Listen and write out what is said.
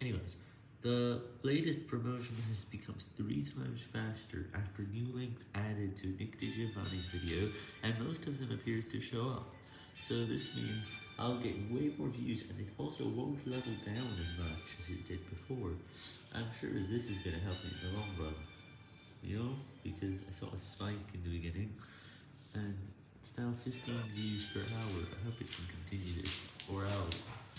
Anyways, the latest promotion has become three times faster after new links added to Nick DiGiovanni's video, and most of them appear to show up. So this means I'll get way more views, and it also won't level down as much as it did before. I'm sure this is going to help me in the long run, you know, because I saw a spike in the beginning, and it's now 15 views per hour. I hope it can continue this.